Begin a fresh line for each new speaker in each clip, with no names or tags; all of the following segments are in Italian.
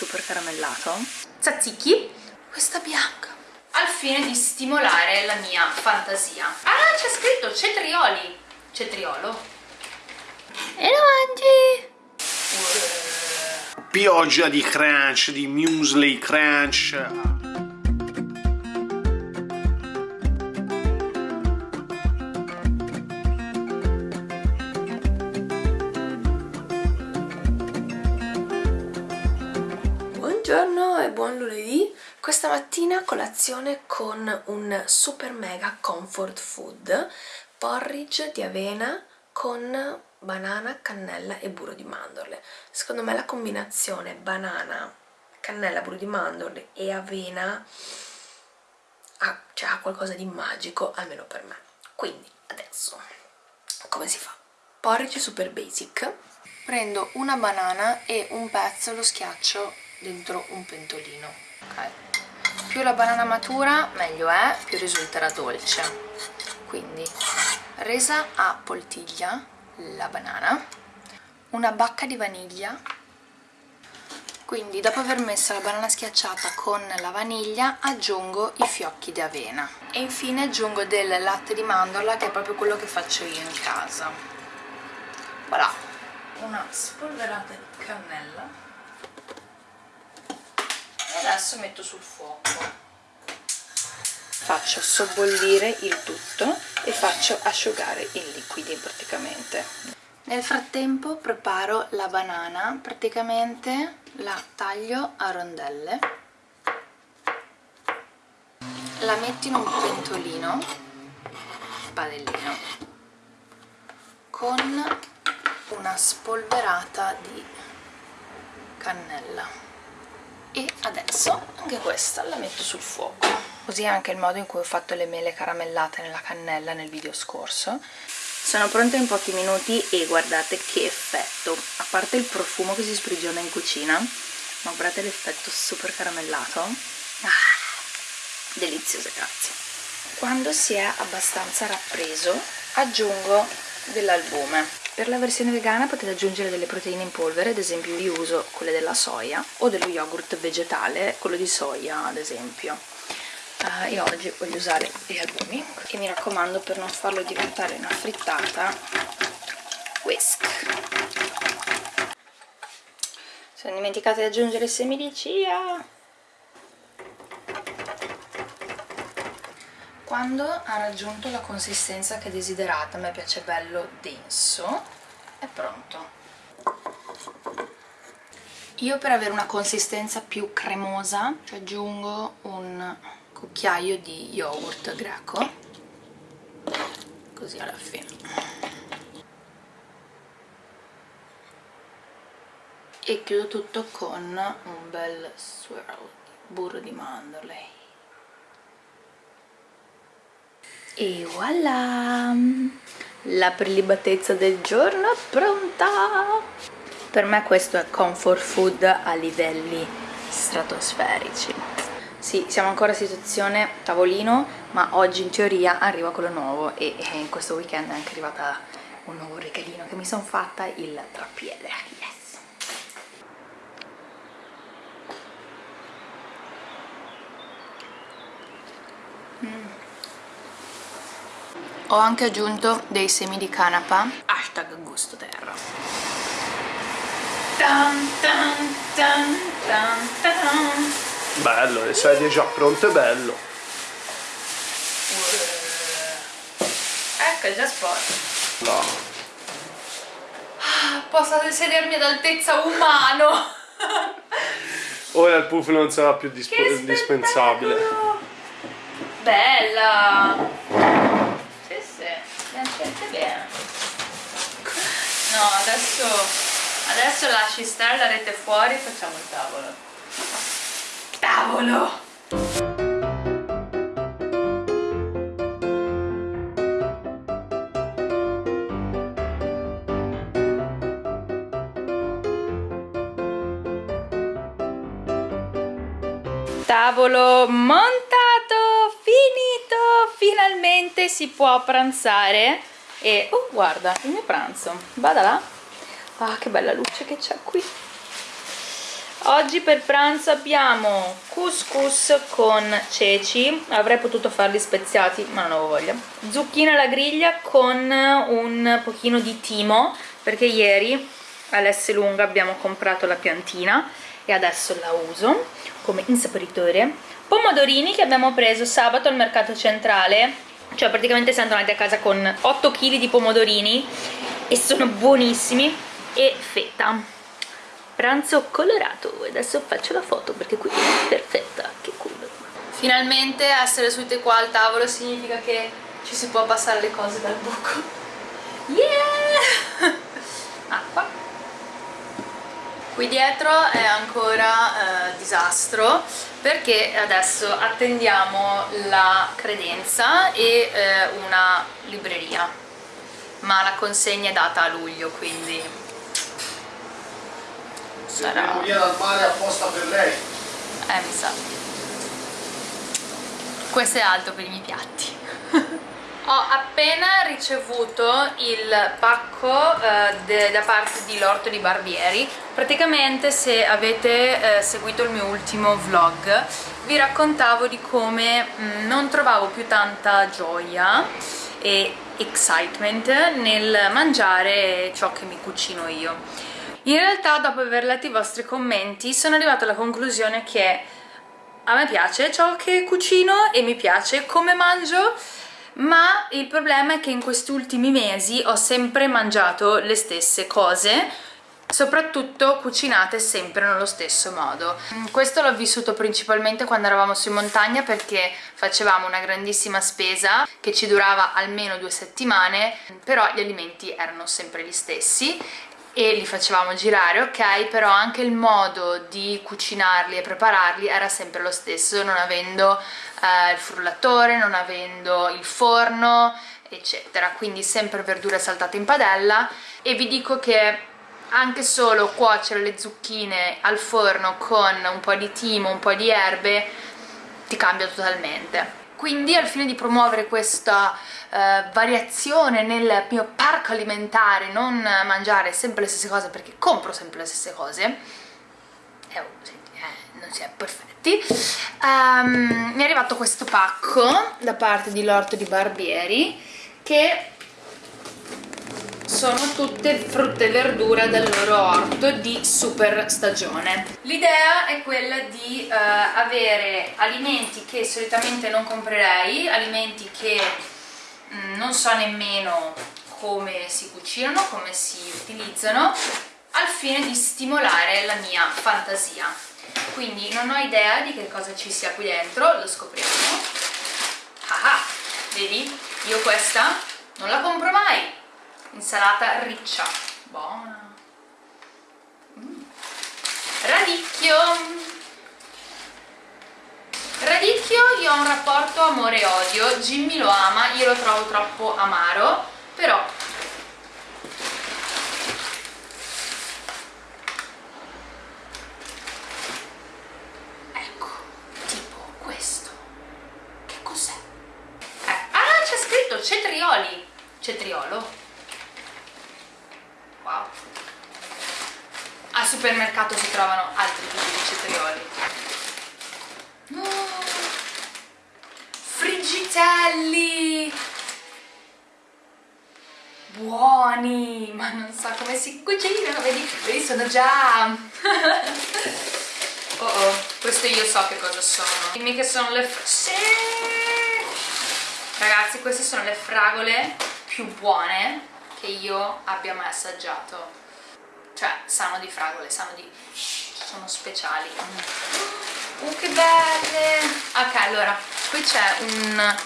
super caramellato. Tzatziki questa bianca. Al fine di stimolare la mia fantasia. Ah c'è scritto cetrioli. Cetriolo. E lo mangi?
Pioggia di crunch di muesli crunch
mattina colazione con un super mega comfort food porridge di avena con banana, cannella e burro di mandorle. Secondo me la combinazione banana, cannella, burro di mandorle e avena ha, cioè, ha qualcosa di magico almeno per me. Quindi adesso come si fa? porridge super basic. Prendo una banana e un pezzo lo schiaccio dentro un pentolino ok più la banana matura meglio è più risulterà dolce. Quindi resa a poltiglia la banana una bacca di vaniglia. Quindi dopo aver messo la banana schiacciata con la vaniglia aggiungo i fiocchi di avena. E infine aggiungo del latte di mandorla che è proprio quello che faccio io in casa. Voilà. Una spolverata di cannella adesso metto sul fuoco. Faccio sobbollire il tutto e faccio asciugare i liquidi praticamente. Nel frattempo preparo la banana praticamente la taglio a rondelle. La metto in un pentolino padellino con una spolverata di cannella e adesso anche questa la metto sul fuoco. Così è anche il modo in cui ho fatto le mele caramellate nella cannella nel video scorso. Sono pronte in pochi minuti e guardate che effetto. A parte il profumo che si sprigiona in cucina ma guardate l'effetto super caramellato. Ah, deliziose grazie. Quando si è abbastanza rappreso aggiungo dell'albume per la versione vegana potete aggiungere delle proteine in polvere, ad esempio io uso quelle della soia o dello yogurt vegetale, quello di soia ad esempio. Uh, io oggi voglio usare gli albumi e mi raccomando per non farlo diventare una frittata, whisk. Sono dimenticata di aggiungere semi di chia. Quando ha raggiunto la consistenza che desiderate, a me piace bello denso, è pronto. Io per avere una consistenza più cremosa ci aggiungo un cucchiaio di yogurt greco, così alla fine. E chiudo tutto con un bel swirl, burro di mandorle e voilà. La prelibatezza del giorno è pronta. Per me questo è comfort food a livelli stratosferici. Sì, siamo ancora in situazione tavolino ma oggi in teoria arriva quello nuovo e in questo weekend è anche arrivata un nuovo regalino che mi sono fatta il trappiede yes. Mm ho anche aggiunto dei semi di canapa. Hashtag gusto terra.
Bello, le sedie già pronte, bello.
Ecco, è già sporco.
No.
Ah, posso sedermi ad altezza umano.
Ora il puff non sarà più dispensabile
bella bene no adesso adesso lasci stare la rete fuori e facciamo il tavolo. Tavolo! Tavolo montato finito finalmente si può pranzare e oh guarda il mio pranzo. Vada là. Ah che bella luce che c'è qui. Oggi per pranzo abbiamo couscous con ceci, avrei potuto farli speziati ma non avevo voglia. Zucchine alla griglia con un pochino di timo, perché ieri all'S lunga abbiamo comprato la piantina e adesso la uso come insaporitore. Pomodorini che abbiamo preso sabato al mercato centrale, cioè praticamente siamo tornati a casa con 8 kg di pomodorini e sono buonissimi e feta pranzo colorato. E adesso faccio la foto perché qui è perfetta, che culo. Finalmente essere sedute qua al tavolo significa che ci si può passare le cose dal buco. Yeah! acqua qui dietro è ancora eh, disastro perché adesso attendiamo la credenza e eh, una libreria. Ma la consegna è data a luglio quindi sarà
via dal mare apposta per lei.
Eh mi sa. Questo è alto per i miei piatti ho appena ricevuto il pacco eh, da parte di L'Orto di Barbieri. Praticamente se avete eh, seguito il mio ultimo vlog vi raccontavo di come mh, mm, non trovavo più tanta gioia e excitement nel mangiare ciò che mi cucino io. In realtà dopo aver letto i vostri commenti sono arrivata alla conclusione che a me piace ciò che cucino e mi piace come mangio ma il problema è che in questi ultimi mesi ho sempre mangiato le stesse cose soprattutto cucinate sempre nello stesso modo. Questo l'ho vissuto principalmente quando eravamo su in montagna perché facevamo una grandissima spesa che ci durava almeno due settimane, però gli alimenti erano sempre gli stessi e li facevamo girare, ok, però anche il modo di cucinarli e prepararli era sempre lo stesso, non avendo eh, il frullatore, non avendo il forno, eccetera, quindi sempre verdure saltate in padella. E vi dico che anche solo cuocere le zucchine al forno con un po' di timo, un po' di erbe ti cambia totalmente quindi al fine di promuovere questa eh, variazione nel mio parco alimentare, non mangiare sempre le stesse cose perché compro sempre le stesse cose, eh, non si è perfetti, um, mi è arrivato questo pacco da parte di L'Orto di Barbieri che sono tutte frutta e verdura del loro orto di super stagione. L'idea è quella di uh, avere alimenti che solitamente non comprerei, alimenti che mh, mm, non so nemmeno come si cucinano, come si utilizzano, al fine di stimolare la mia fantasia. Quindi non ho idea di che cosa ci sia qui dentro, lo scopriamo. Ah ah, vedi? Io questa non la compro mai, insalata riccia. Buona. Mm. radicchio. Radicchio io ho un rapporto amore odio Jimmy lo ama, io lo trovo troppo amaro però ecco tipo questo. Che cos'è? Eh, ah c'è scritto cetrioli. Cetriolo wow. Al supermercato si trovano altri tipi di cetrioli. No. friggitelli. Buoni ma non so come si cucinano vedi, vedi sono già. Oh oh questo io so che cosa sono. Dimmi che sono le sì! ragazzi queste sono le fragole più buone che io abbia mai assaggiato. Cioè sanno di fragole, sanno di... sono speciali. Uh che belle! Ok allora qui c'è un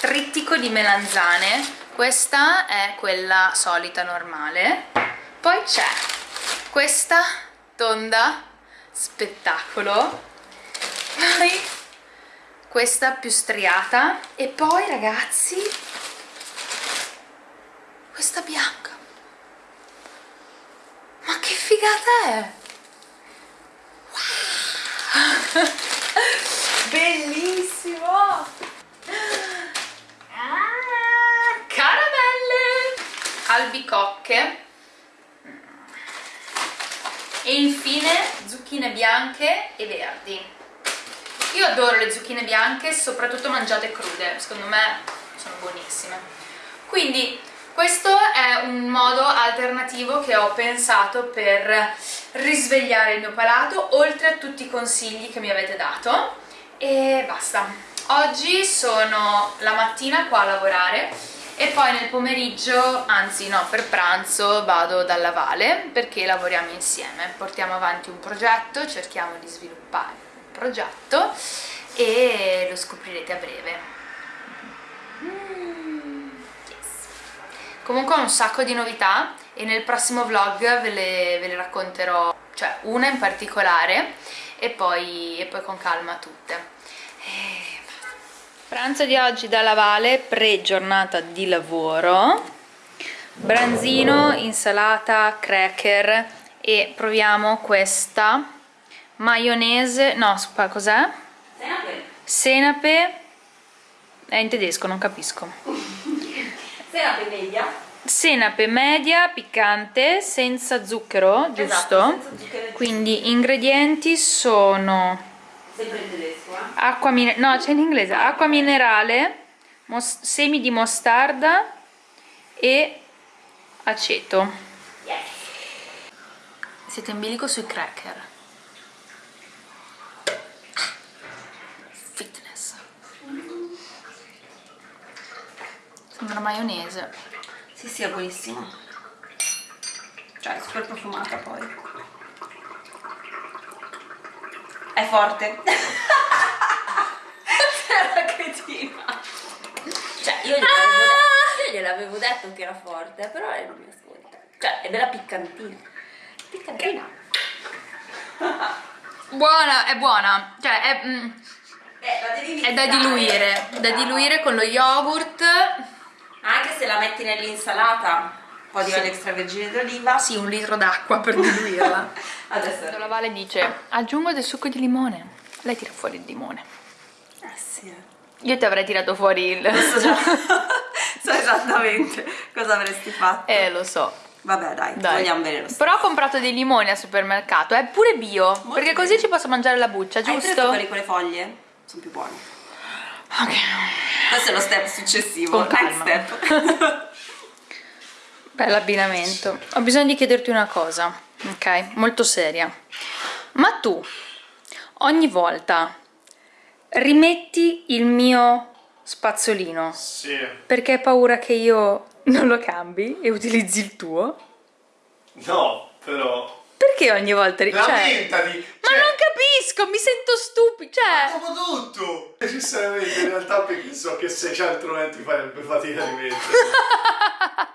trittico di melanzane. Questa è quella solita normale. Poi c'è questa tonda spettacolo. Poi questa più striata. E poi ragazzi questa bianca ma che figata è wow. bellissimo ah, caramelle albicocche e infine zucchine, bianche e verdi. Io adoro le zucchine bianche, soprattutto mangiate crude, secondo me sono buonissime. Quindi questo è un modo alternativo che ho pensato per risvegliare il mio palato, oltre a tutti i consigli che mi avete dato. E basta. Oggi sono la mattina qua a lavorare e poi nel pomeriggio, anzi no, per pranzo vado dalla Vale perché lavoriamo insieme, portiamo avanti un progetto, cerchiamo di sviluppare un progetto e lo scoprirete a breve. Mm. Comunque ho un sacco di novità e nel prossimo vlog ve le, ve le racconterò, cioè una in particolare e poi, e poi con calma tutte. E Pranzo di oggi dalla Vale, pre-giornata di lavoro, branzino, insalata, cracker e proviamo questa maionese, no, cos'è?
Senape.
Senape, è in tedesco, non capisco.
Senape media.
Senape media, piccante, senza zucchero, giusto?
Esatto, senza zucchero.
Quindi ingredienti sono
Sempre in tedesco, eh?
acqua minerale, no c'è in inglese, acqua minerale, semi di mostarda e aceto.
Yes.
Siete in bilico sui cracker. Sembra maionese.
Sì, sì, è buonissimo. Cioè, è super profumata poi. È forte. Era cretina. Cioè, io gliel'avevo,
Ah!
de- io gliel'avevo detto che era forte, però lei non mi ascolta. Cioè, è bella piccantina. Piccantina.
Buona, è buona. Cioè, è, mm,
Eh,
è da diluire. Da diluire con lo yogurt.
Anche se la metti nell'insalata, un po' di olio extravergine d'oliva.
Sì, un litro d'acqua per diluirla.
Adesso.
La Vale dice, aggiungo del succo di limone. Lei tira fuori il limone.
Eh sì.
Io ti avrei tirato fuori il...
So già. so esattamente cosa avresti fatto.
Eh, lo so.
Vabbè, dai,
Dai.
vogliamo bene lo stesso.
Però ho comprato dei limoni al supermercato, è pure bio, perché così
bene.
ci posso mangiare la buccia,
Hai preso
giusto?
quelli con le foglie? Sono più buoni.
Ok.
Questo è lo step successivo.
Con
Next
calma.
step.
Bell'abbinamento. Ho bisogno di chiederti una cosa, ok? Molto seria. Ma tu, ogni volta, rimetti il mio spazzolino
Sì.
perché hai paura che io non lo cambi e utilizzi il tuo?
No, però...
Perché ogni volta... ri- cioè-
Lamentati!
Ma non capisco, mi sento stupido, cioè...
Dopo tutto! Necessariamente, in realtà perché so che 690 farebbe fatica di mettere.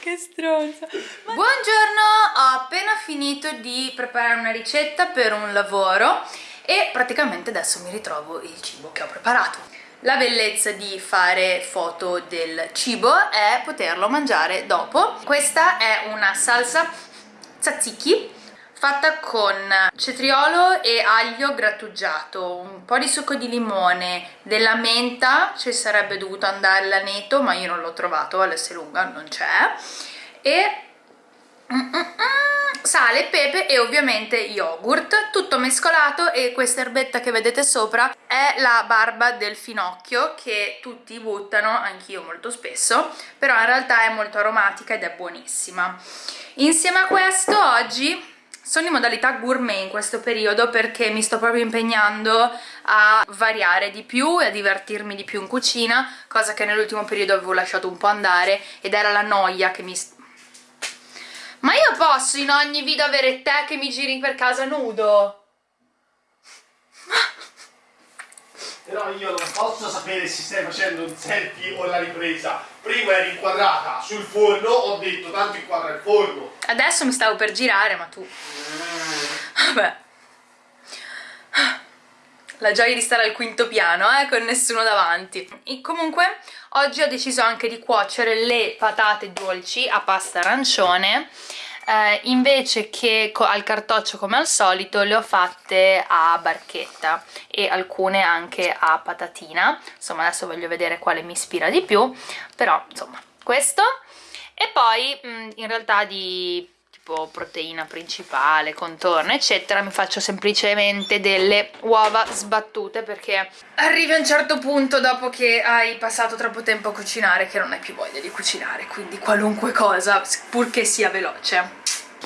che stronza buongiorno ho appena finito di preparare una ricetta per un lavoro e praticamente adesso mi ritrovo il cibo che ho preparato la bellezza di fare foto del cibo è poterlo mangiare dopo questa è una salsa tzatziki fatta con cetriolo e aglio grattugiato, un po' di succo di limone, della menta, ci sarebbe dovuto andare l'aneto ma io non l'ho trovato all'Esselunga, non c'è, e mm, mm, mm, sale, pepe e ovviamente yogurt, tutto mescolato e questa erbetta che vedete sopra è la barba del finocchio che tutti buttano, anch'io molto spesso, però in realtà è molto aromatica ed è buonissima. Insieme a questo oggi sono in modalità gourmet in questo periodo perché mi sto proprio impegnando a variare di più e a divertirmi di più in cucina, cosa che nell'ultimo periodo avevo lasciato un po' andare ed era la noia che mi... Ma io posso in ogni video avere te che mi giri per casa nudo?
Però io non posso sapere se stai facendo un selfie o la ripresa. Prima eri inquadrata sul forno, ho detto tanto inquadra il forno.
Adesso mi stavo per girare, ma tu... Vabbè. La gioia di stare al quinto piano, eh, con nessuno davanti. E comunque, oggi ho deciso anche di cuocere le patate dolci a pasta arancione. Eh, invece che al cartoccio come al solito le ho fatte a barchetta e alcune anche a patatina. Insomma adesso voglio vedere quale mi ispira di più però insomma questo. E poi mh, in realtà di tipo proteina principale, contorno eccetera mi faccio semplicemente delle uova sbattute perché arrivi a un certo punto dopo che hai passato troppo tempo a cucinare che non hai più voglia di cucinare quindi qualunque cosa purché sia veloce.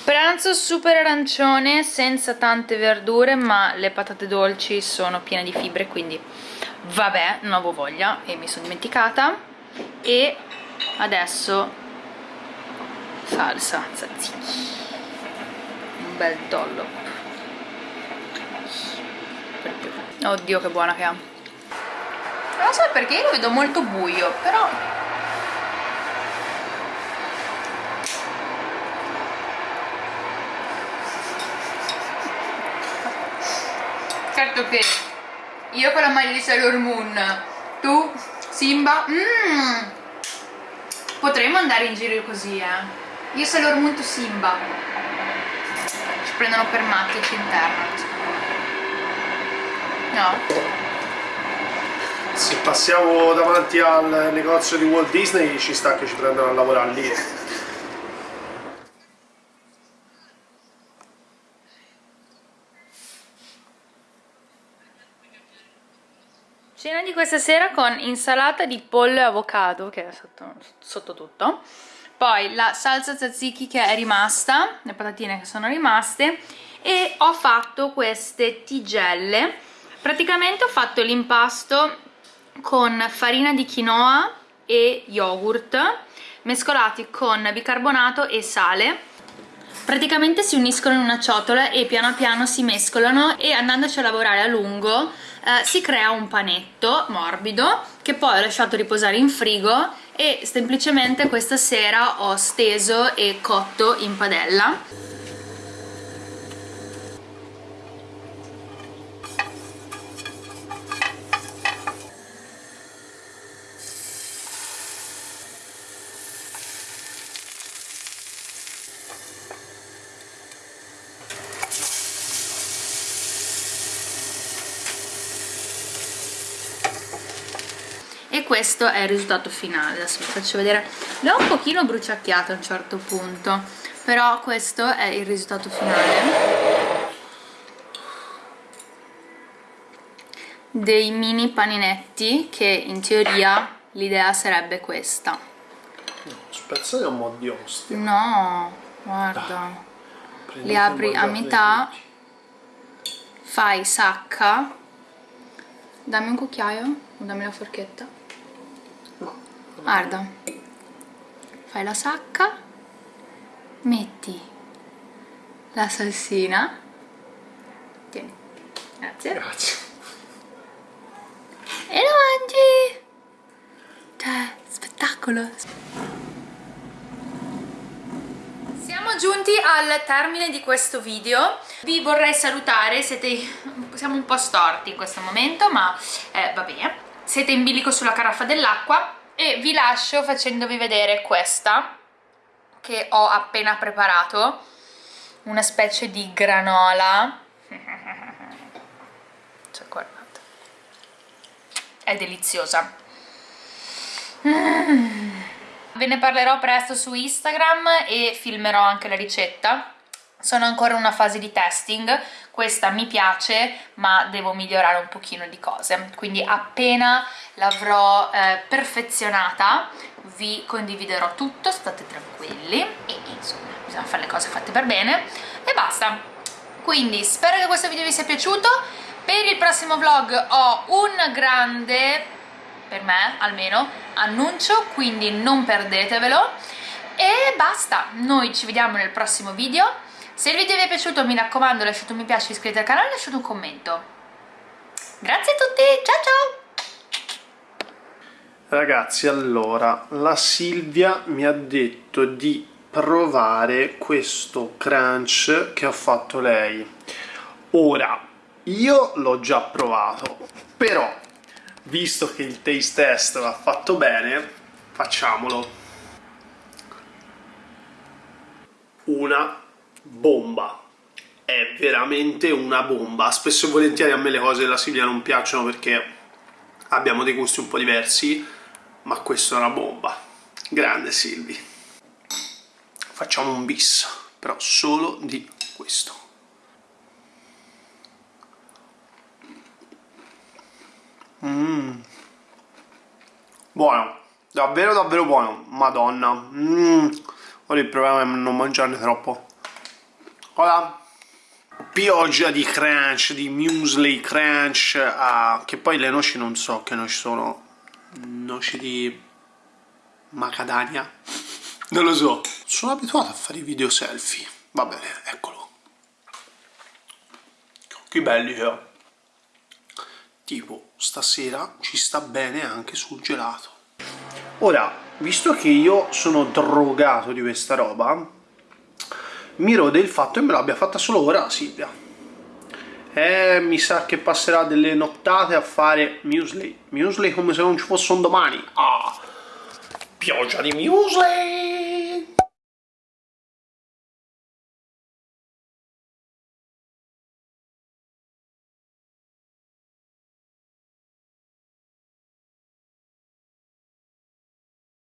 Pranzo super arancione senza tante verdure ma le patate dolci sono piene di fibre quindi vabbè non avevo voglia e mi sono dimenticata. E adesso salsa tzatziki un bel dollop. Oddio che buona che ha. Non so perché io lo vedo molto buio però certo che io con la maglia di Sailor Moon tu Simba mmm potremmo andare in giro così eh io Sailor Moon tu Simba. Ci prendono per matti ci internano no.
Se passiamo davanti al negozio di Walt Disney ci sta che ci prendono a lavorare lì.
Cena di questa sera con insalata di pollo e avocado, che è sotto, sotto tutto, poi la salsa tzatziki che è rimasta, le patatine che sono rimaste, e ho fatto queste tigelle. Praticamente ho fatto l'impasto con farina di quinoa e yogurt, mescolati con bicarbonato e sale praticamente si uniscono in una ciotola e piano piano si mescolano e andandoci a lavorare a lungo eh, si crea un panetto morbido che poi ho lasciato riposare in frigo e semplicemente questa sera ho steso e cotto in padella questo è il risultato finale. Adesso vi faccio vedere. L'ho un pochino bruciacchiato a un certo punto però questo è il risultato finale. Dei mini paninetti che in teoria l'idea sarebbe questa.
Spezzati un po' di ostia.
No guarda. Li apri a metà. fai sacca. Dammi un cucchiaio o dammi la forchetta guarda. Fai la sacca. Metti la salsina. Tieni. Grazie.
Grazie.
E lo mangi. Cioè spettacolo. Siamo giunti al termine di questo video. Vi vorrei salutare. Siete siamo un po' storti in questo momento ma eh, va bene siete in bilico sulla caraffa dell'acqua e vi lascio facendovi vedere questa che ho appena preparato. Una specie di granola. Cioè guardate. È deliziosa. Mm. ve ne parlerò presto su Instagram e filmerò anche la ricetta sono ancora in una fase di testing. Questa mi piace ma devo migliorare un pochino di cose. Quindi appena l'avrò eh, perfezionata vi condividerò tutto state tranquilli. E insomma bisogna fare le cose fatte per bene. E basta. Quindi spero che questo video vi sia piaciuto. Per il prossimo vlog ho un grande per me almeno annuncio quindi non perdetevelo. E basta. Noi ci vediamo nel prossimo video se il video vi è piaciuto mi raccomando lasciate un mi piace, iscrivetevi al canale e lasciate un commento. Grazie a tutti, ciao ciao!
Ragazzi, allora, la Silvia mi ha detto di provare questo crunch che ha fatto lei. Ora, io l'ho già provato, però, visto che il taste test va fatto bene, facciamolo. Una bomba è veramente una bomba spesso e volentieri a me le cose della Silvia non piacciono perché abbiamo dei gusti un po' diversi ma questa è una bomba grande Silvi facciamo un bis però solo di questo. Mmm. Buono, davvero davvero buono, madonna. Mmm. Ora il problema è non mangiarne troppo. Ora, pioggia di crunch, di muesli crunch, ah, che poi le noci non so che noci sono, noci di macadamia, non lo so. Sono abituato a fare i video selfie, va bene, eccolo. Che belli che ho. Tipo, stasera ci sta bene anche sul gelato. Ora, visto che io sono drogato di questa roba, mi rode il fatto che me l'abbia fatta solo ora Silvia. E mi sa che passerà delle nottate a fare muesli. Muesli come se non ci fosse un domani. Ah, pioggia di muesli!